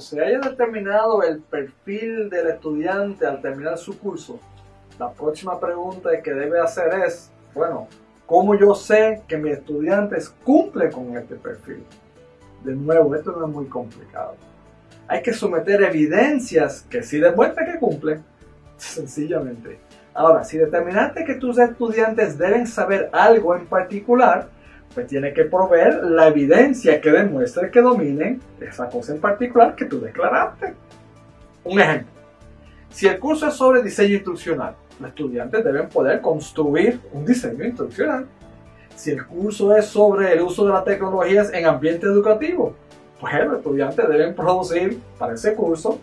se haya determinado el perfil del estudiante al terminar su curso, la próxima pregunta que debe hacer es, bueno, ¿cómo yo sé que mis estudiantes cumplen con este perfil? De nuevo, esto no es muy complicado. Hay que someter evidencias que sí demuestren que cumplen, sencillamente. Ahora, si determinaste que tus estudiantes deben saber algo en particular, pues tiene que proveer la evidencia que demuestre que dominen esa cosa en particular que tú declaraste. Un ejemplo. Si el curso es sobre diseño instruccional, los estudiantes deben poder construir un diseño instruccional. Si el curso es sobre el uso de las tecnologías en ambiente educativo, pues los estudiantes deben producir para ese curso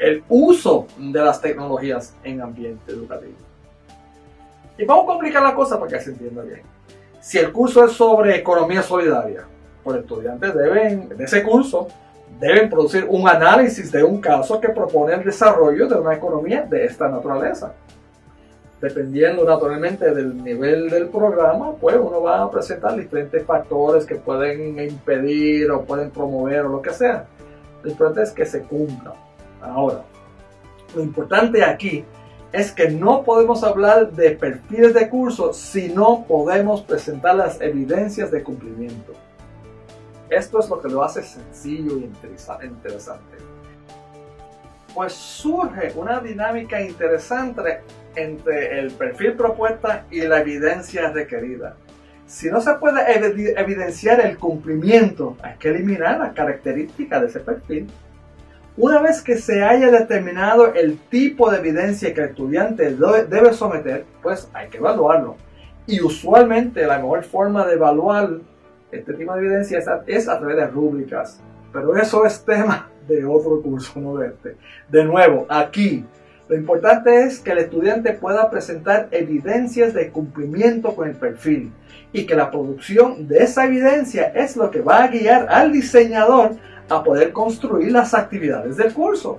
el uso de las tecnologías en ambiente educativo. Y vamos a complicar la cosa para que se entienda bien. Si el curso es sobre economía solidaria, pues estudiantes deben, de ese curso, deben producir un análisis de un caso que propone el desarrollo de una economía de esta naturaleza. Dependiendo naturalmente del nivel del programa, pues uno va a presentar diferentes factores que pueden impedir o pueden promover o lo que sea. Lo importante es que se cumpla. Ahora, lo importante aquí es que no podemos hablar de perfiles de curso si no podemos presentar las evidencias de cumplimiento. Esto es lo que lo hace sencillo y interesante. Pues surge una dinámica interesante entre el perfil propuesta y la evidencia requerida. Si no se puede evidenciar el cumplimiento, hay que eliminar las características de ese perfil una vez que se haya determinado el tipo de evidencia que el estudiante debe someter, pues hay que evaluarlo. Y usualmente la mejor forma de evaluar este tipo de evidencia es a, través de rúbricas. Pero eso es tema de otro curso, no de este. De nuevo, aquí lo importante es que el estudiante pueda presentar evidencias de cumplimiento con el perfil y que la producción de esa evidencia es lo que va a guiar al diseñador a poder construir las actividades del curso.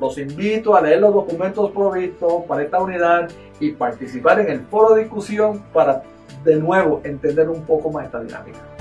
Los invito a leer los documentos provistos para esta unidad y participar en el foro de discusión para de nuevo entender un poco más esta dinámica.